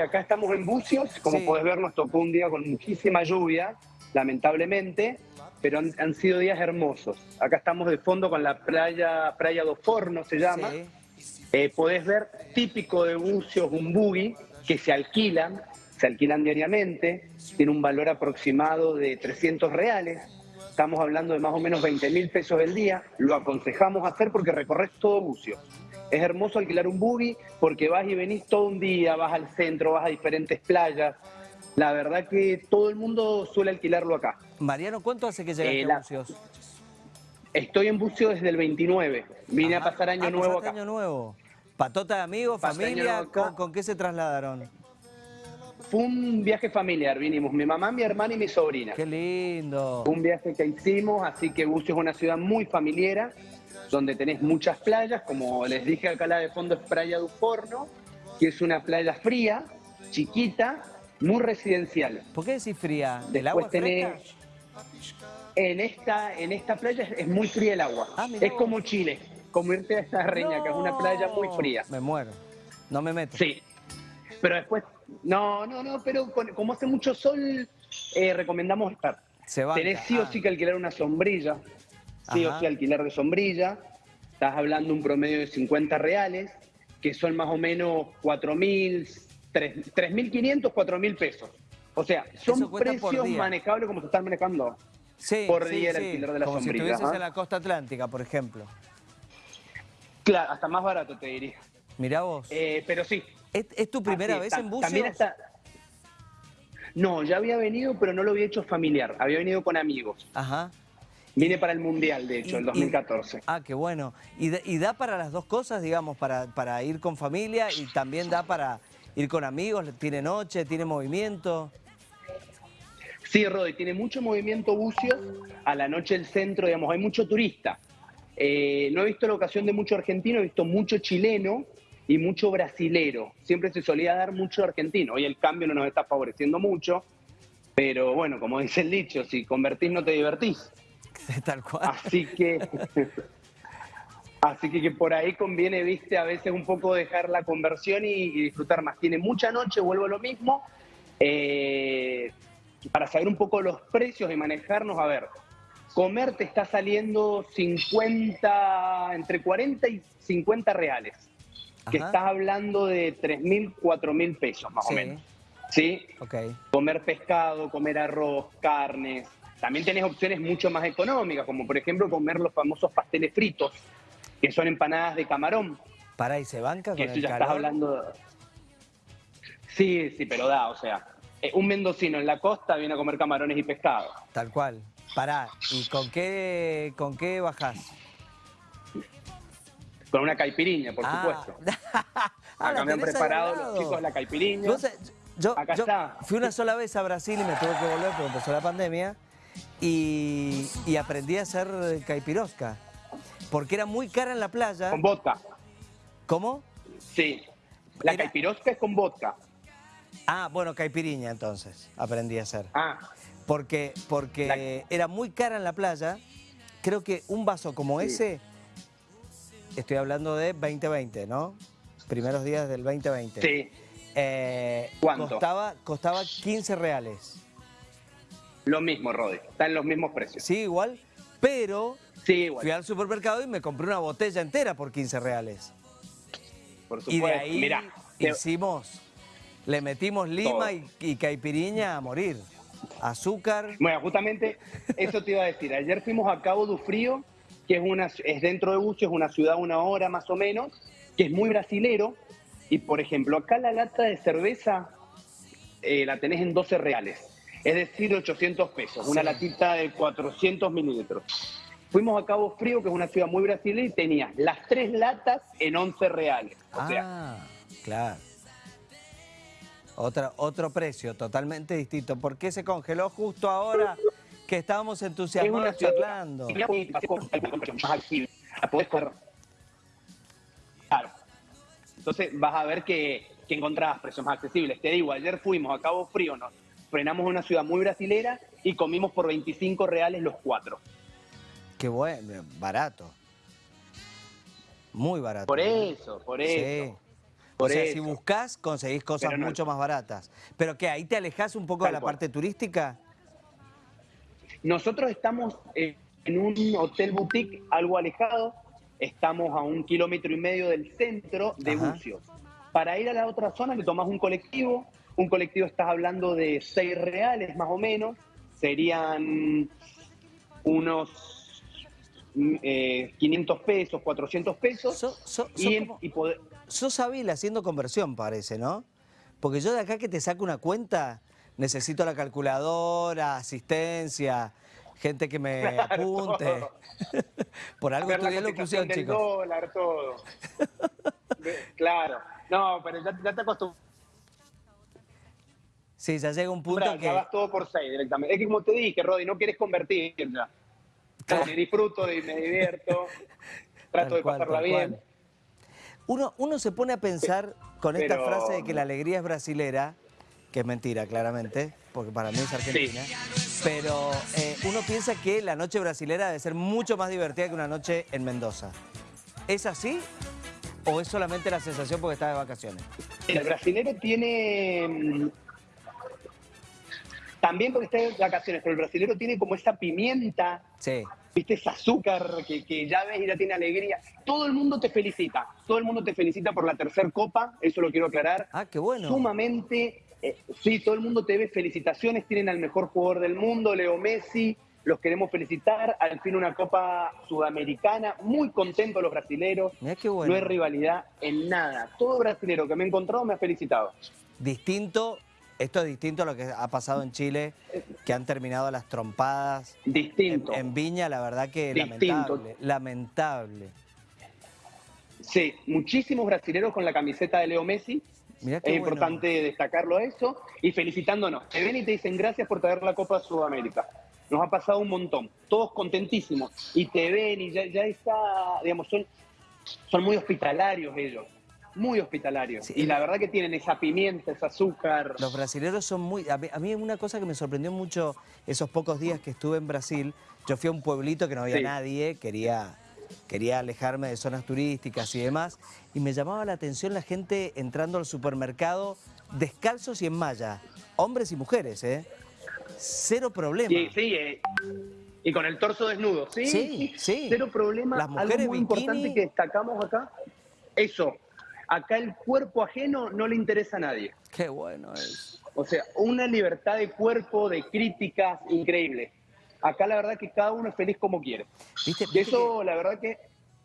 acá estamos en Bucios, como Sí. podés ver nos tocó un día con muchísima lluvia, lamentablemente, pero han, han sido días hermosos. Acá estamos de fondo con la playa, Playa do Forno se llama. Sí. Eh, podés ver típico de Bucios un buggy que se alquilan, se alquilan diariamente, tiene un valor aproximado de 300 reales. Estamos hablando de más o menos 20 mil pesos el día. Lo aconsejamos hacer porque recorres todo Bucios. Es hermoso alquilar un buggy porque vas y venís todo un día, vas al centro, vas a diferentes playas. La verdad que todo el mundo suele alquilarlo acá. Mariano, ¿cuánto hace que llegaste Eh, a Bucios? Estoy en Bucios desde el 29. Vine Ajá. a pasar año Ah, nuevo acá. año nuevo. ¿Patota de amigos, Pasé familia? nuevo acá. ¿Con, con qué se trasladaron? Fue un viaje familiar, vinimos mi mamá, mi hermana y mi sobrina. Qué lindo. Un viaje que hicimos, así que Bucios es una ciudad muy familiera, donde tenés muchas playas, como les dije acá la de fondo es Playa do Forno, que es una playa fría, chiquita, muy residencial. ¿Por qué decís fría? ¿El Después agua tenés-? En esta, en esta playa es, es muy fría el agua, Ah, es como Chile, como irte a esta reña, que es una playa muy fría. Me muero. No me meto. Sí, pero después, no, no, no, pero con- como hace mucho sol, eh, recomendamos estar. Se banca. Tenés sí o Ah, sí que alquilar una sombrilla, sí Ajá. o sí alquilar de sombrilla. Estás hablando un promedio de 50 reales, que son más o menos 4.000, 3.500, 4.000 pesos. O sea, son precios manejables como se están manejando. sí, por sí, día el sí. alquiler de la Como sombrilla, si estuvieses ajá. en la costa atlántica, por ejemplo. Claro, hasta más barato te diría. Mirá vos. Eh, pero sí. ¿Es, es tu primera así vez en Bucios? También está... No, ya había venido, pero no lo había hecho familiar. Había venido con amigos. Ajá. Vine para el Mundial, de hecho, Y- el y- 2014. Ah, qué bueno. ¿Y, da- y da para las dos cosas, digamos, para, para ir con familia y también da para ir con amigos? ¿Tiene noche, tiene movimiento? Sí, Rodi, tiene mucho movimiento bucio. A la noche el centro, digamos, hay mucho turista. Eh, no he visto la ocasión de mucho argentino, he visto mucho chileno y mucho brasilero. Siempre se solía dar mucho argentino. Hoy el cambio no nos está favoreciendo mucho. Pero bueno, como dice el dicho, si convertís no te divertís. Tal cual. Así que, así que, que por ahí conviene, viste, a veces un poco dejar la conversión y, y disfrutar más. Tiene mucha noche, vuelvo a lo mismo. Eh, para saber un poco los precios y manejarnos, a ver, comer te está saliendo 50, entre 40 y 50 reales. Que Ajá. estás hablando de 3.000, 4.000 pesos más Sí. o menos. ¿Sí? Ok. comer pescado, comer arroz, carnes. También tenés opciones mucho más económicas, como por ejemplo comer los famosos pasteles fritos, que son empanadas de camarón, Pará, ¿y se banca con que eso el ya calor? estás hablando... de- Sí, sí, pero da, o sea, eh, un mendocino en la costa viene a comer camarones y pescado. Tal cual. Pará, ¿y con qué, con qué bajás? Con una caipiriña, por Ah. supuesto. Acá me han preparado los chicos la caipiriña. Sabés, Yo, Acá yo está. fui una sola vez a Brasil y me tuve que volver porque empezó la pandemia y, y aprendí a hacer caipirosca. Porque era muy cara en la playa. Con vodka, ¿Cómo? sí. La Era- caipirosca es con vodka. Ah, bueno, caipiriña entonces aprendí a hacer. Ah, Porque, porque era muy cara en la playa. Creo que un vaso como Sí. ese, estoy hablando de 2020, ¿no? Primeros días del 2020. sí. Eh, ¿Cuánto? Costaba, costaba 15 reales. Lo mismo, Rodi. Están los mismos precios. Sí, igual, pero Sí, igual. fui al supermercado y me compré una botella entera por 15 reales. Por Y supuesto. de ahí Mirá, te- hicimos, le metimos lima y, y caipiriña a morir. Azúcar. Bueno, justamente eso te iba a decir. Ayer fuimos a Cabo do Frío, que es, una, es dentro de Bucio, es una ciudad una hora más o menos, que es muy brasilero. Y, por ejemplo, acá la lata de cerveza eh, la tenés en 12 reales. Es decir, 800 pesos. Una Sí. latita de 400 mililitros. Fuimos a Cabo Frío, que es una ciudad muy brasileña, y tenías las tres latas en 11 reales. O sea, ah, claro. Otra, otro precio totalmente distinto. ¿Por qué se congeló justo ahora que estábamos es entusiasmados charlando? Claro. Entonces vas a ver que, que encontrabas precios más accesibles. Te digo, ayer fuimos a Cabo Frío, nos frenamos en una ciudad muy brasilera y comimos por 25 reales los cuatro. Qué bueno, barato. Muy barato. Por eso, por eso. Sí. o sea, si buscas, conseguís cosas mucho más baratas. ¿Pero qué? ¿Ahí te alejas un poco de la parte turística? Nosotros estamos en un hotel boutique algo alejado, estamos a un kilómetro y medio del centro de Bucios. Para ir a la otra zona le tomas un colectivo, un colectivo estás hablando de 6 reales más o menos, serían unos 500 eh, pesos, 400 pesos. sos hábil haciendo conversión, parece, ¿no? Porque yo de acá que te saco una cuenta, necesito la calculadora, asistencia, gente que me apunte. Por algo estudié locución, chicos. dólar, todo. claro. No, pero ya, te acostumbras. Sí, ya llega un punto que... Ya vas todo por seis directamente. Es que como te dije, Rodi, no quieres convertir ya. Me disfruto y me divierto, trato de pasarla bien. Uno, uno se pone a pensar con esta frase de que la alegría es brasilera, que es mentira, claramente, porque para mí es argentina. Pero eh, uno piensa que la noche brasilera debe ser mucho más divertida que una noche en Mendoza. ¿Es así o es solamente la sensación porque está de vacaciones? El brasilero tiene... Mm, también porque está de vacaciones, pero el brasilero tiene como esa pimienta, sí. viste, ese azúcar que, que ya ves y ya tiene alegría. Todo el mundo te felicita, todo el mundo te felicita por la tercera copa, eso lo quiero aclarar. Ah, qué bueno. Sumamente eh, sí, todo el mundo te ve. Felicitaciones, tienen al mejor jugador del mundo, Leo Messi. Los queremos felicitar. Al fin una Copa Sudamericana. Muy contentos los brasileros. No hay rivalidad en nada. Todo brasilero que me he encontrado me ha felicitado. Distinto, esto es distinto a lo que ha pasado en Chile, que han terminado las trompadas. Distinto. En, Viña, la verdad que lamentable. Lamentable. Sí, muchísimos brasileros con la camiseta de Leo Messi es importante destacarlo eso y felicitándonos. Te ven y te dicen gracias por traer la Copa Sudamérica. Nos ha pasado un montón, todos contentísimos. Y te ven y ya, está, digamos, son, son muy hospitalarios ellos muy hospitalarios. y la verdad que tienen esa pimienta, ese azúcar. Los brasileños son muy... A mí, a mí, una cosa que me sorprendió mucho esos pocos días que estuve en Brasil, yo fui a un pueblito que no había nadie, quería quería alejarme de zonas turísticas y demás, y me llamaba la atención la gente entrando al supermercado descalzos y en malla, hombres y mujeres, ¿eh? Cero problema. Sí, sí, eh, y con el torso desnudo, sí, sí, sí. cero problema. Las mujeres Algo muy importante que destacamos acá, eso, acá el cuerpo ajeno no le interesa a nadie. Qué bueno es. O sea, una libertad de cuerpo, de críticas increíble. Acá la verdad que cada uno es feliz como quiere. ¿Viste, y eso la verdad que...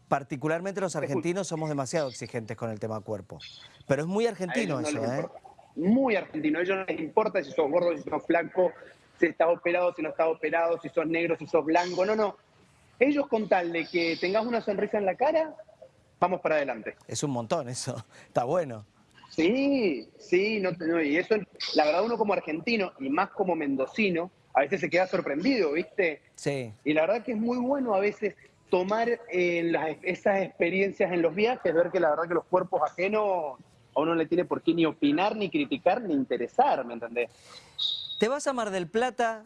Particularmente los argentinos somos demasiado exigentes con el tema cuerpo. Pero es muy argentino eso, ¿eh? Muy argentino. A ellos no les importa si sos gordo, si sos flaco, si estás operado, si no estás operado, si sos negro, si sos blanco. No, no. Ellos con tal de que tengas una sonrisa en la cara, vamos para adelante. Es un montón eso. Está bueno. Sí, sí, no, y eso, la verdad uno como argentino y más como mendocino, a veces se queda sorprendido, ¿viste? Sí. Y la verdad que es muy bueno a veces tomar eh, esas experiencias en los viajes, ver que la verdad que los cuerpos ajenos a uno no le tiene por qué ni opinar, ni criticar, ni interesar, ¿me entendés? Te vas a Mar del Plata,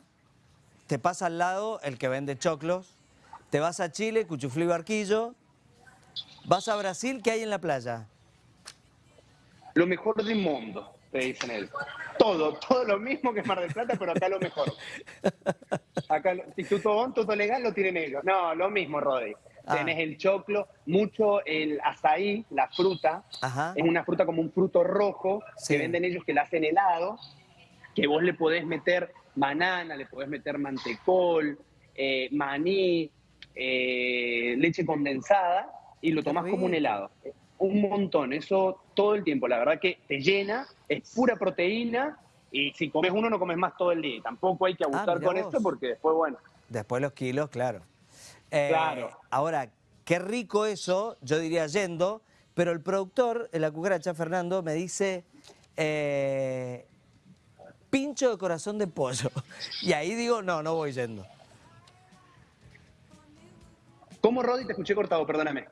te pasa al lado el que vende choclos, te vas a Chile, Cuchuflí Barquillo, vas a Brasil, ¿qué hay en la playa? Lo mejor del mundo te dicen él. Todo, todo lo mismo que Mar del Plata, pero acá lo mejor. Acá, si tú todo, legal, lo tienen ellos. No, lo mismo, Rodri. Ah. Tenés el choclo, mucho el azaí, la fruta. Es una fruta como un fruto rojo que venden ellos que la hacen helado, que vos le podés meter banana, le podés meter mantecol, eh, maní, eh, leche condensada y lo tomás como un helado un montón, eso todo el tiempo. La verdad que te llena, es pura proteína y si comes uno no comes más todo el día. Tampoco hay que ah, abusar con esto porque después, bueno. Después los kilos, claro. Eh, claro. Ahora, qué rico eso, yo diría yendo, pero el productor, la cucaracha, Fernando, me dice... Eh, pincho de corazón de pollo. Y ahí digo, no, no voy yendo. ¿Cómo, Rodi? Te escuché cortado, perdóname.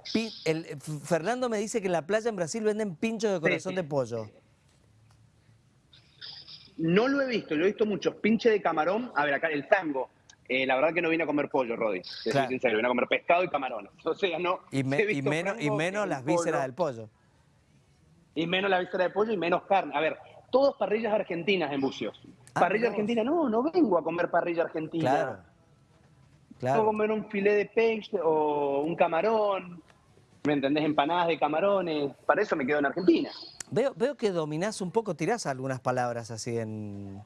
El, Fernando me dice que en la playa en Brasil venden pinchos de corazón de pollo. No lo he visto, lo he visto muchos. Pinche de camarón. A ver, acá el tango. Eh, la verdad que no vine a comer pollo, Rodi. Soy sincero, vine a comer pescado y camarones. O sea, no. Y, menos, y menos las vísceras del pollo. Y menos la víscera de pollo y menos carne. A ver, todos parrillas argentinas en Bucios. Ah, parrilla argentina, no, no vengo a comer parrilla argentina. Claro. Claro. comer un filé de peixe o un camarón. ¿Me entendés? Empanadas de camarones. Para eso me quedo en Argentina. Veo, veo que dominás un poco, tirás algunas palabras así en...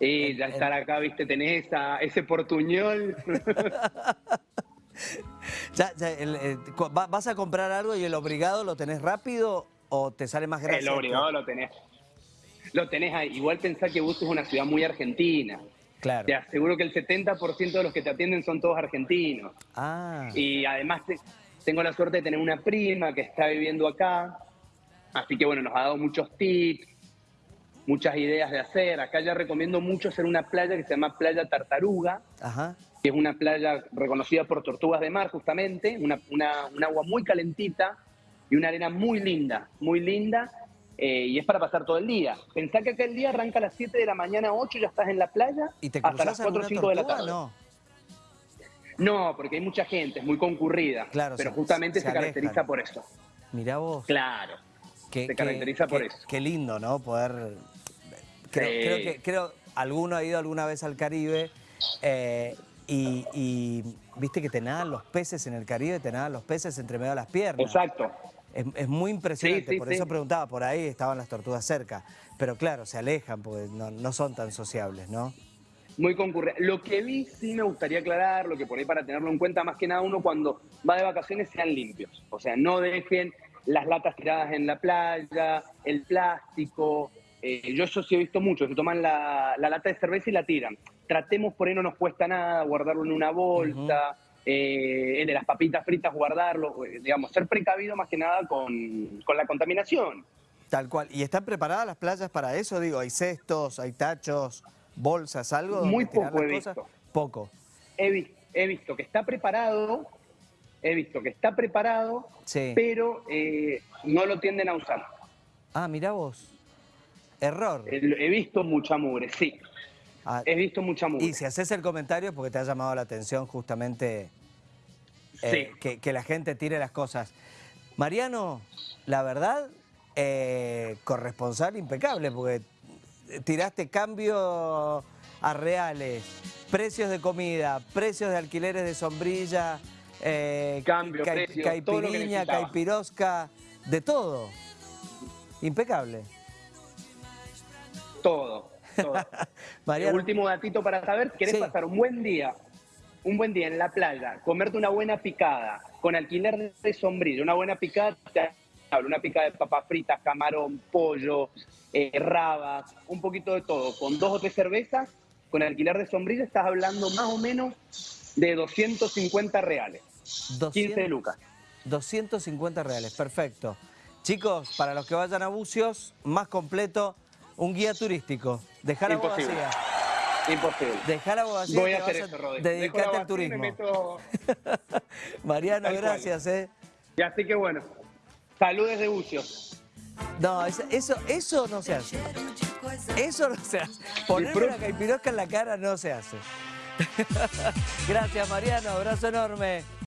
Y ya estar acá, viste, tenés esa, ese portuñol. Ya, ya, el- el- cu- va- ¿Vas a comprar algo y el obligado lo tenés rápido o te sale más gracia? El obligado lo tenés. Lo tenés ahí. Igual pensá que Bucios es una ciudad muy argentina. Claro. Te aseguro que el 70% de los que te atienden son todos argentinos. Ah, Y además te- tengo la suerte de tener una prima que está viviendo acá. Así que bueno, nos ha dado muchos tips, muchas ideas de hacer. Acá ya recomiendo mucho hacer una playa que se llama Playa Tartaruga, ajá. que es una playa reconocida por tortugas de mar justamente, una, una- un agua muy calentita y una arena muy linda, muy linda. Eh, y es para pasar todo el día. Pensá que acá el día arranca a las 7 de la mañana, 8, ya estás en la playa, ¿Y te hasta las 4 o alguna 5 de la tarde. No. No, porque hay mucha gente, es muy concurrida. Claro, pero se- justamente se se, caracteriza por eso. Mirá vos. Claro. que- se que- caracteriza por que- eso. Qué lindo, ¿no? Poder... Creo, Sí. creo que creo alguno ha ido alguna vez al Caribe eh, y, y viste que te nadan los peces en el Caribe, te nadan los peces entre medio de las piernas. Exacto. Es, es muy impresionante, Sí, sí, por eso preguntaba, por ahí estaban las tortugas cerca. Pero claro, se alejan porque no, no son tan sociables, ¿no? Muy concurrida. Lo que vi sí me gustaría aclarar, lo que por ahí para tenerlo en cuenta, más que nada uno cuando va de vacaciones sean limpios. O sea, no dejen las latas tiradas en la playa, el plástico. Eh, yo eso sí he visto mucho, se toman la, la lata de cerveza y la tiran. Tratemos, por ahí no nos cuesta nada, guardarlo en una bolsa, eh, el de las papitas fritas, guardarlo, eh, digamos, ser precavido más que nada con, con la contaminación. Tal cual. ¿Y están preparadas las playas para eso? Digo, hay cestos, hay tachos, bolsas, algo. donde Muy poco he cosas? visto. Poco. he, vi- he visto que está preparado, he visto que está preparado, Sí. pero eh, no lo tienden a usar. Ah, mirá vos. Error. He visto mucha mugre, sí, Ah, he visto mucha mugre. y si haces el comentario porque te ha llamado la atención justamente eh, Sí. que, que la gente tire las cosas. Mariano, la verdad, eh, corresponsal impecable, porque tiraste cambio a reales, precios de comida, precios de alquileres de sombrilla, eh, Cambio, precio, lo que caipiriña, caipirosca, de todo. Impecable. Todo, Mariano, Último datito para saber, ¿querés Sí. pasar un buen día, un buen día en la playa, comerte una buena picada, con alquiler de sombrilla, una buena picada, una picada de papas fritas, camarón, pollo, eh, rabas, un poquito de todo, con dos o tres cervezas, con alquiler de sombrilla estás hablando más o menos de 250 reales, 200 15 lucas. 250 reales, perfecto. Chicos, para los que vayan a Bucios, más completo, un guía turístico. Dejar Imposible. abogacía. Imposible. Dejar la abogacía Voy a hacer eso, Rodri. La al turismo. me meto- Mariano, Tal cual. gracias, ¿eh? Y así que bueno, saludes de Bucios. No, eso, eso, eso no se hace. Eso no se hace. Ponerme una caipirosca en la cara no se hace. gracias, Mariano. Abrazo enorme.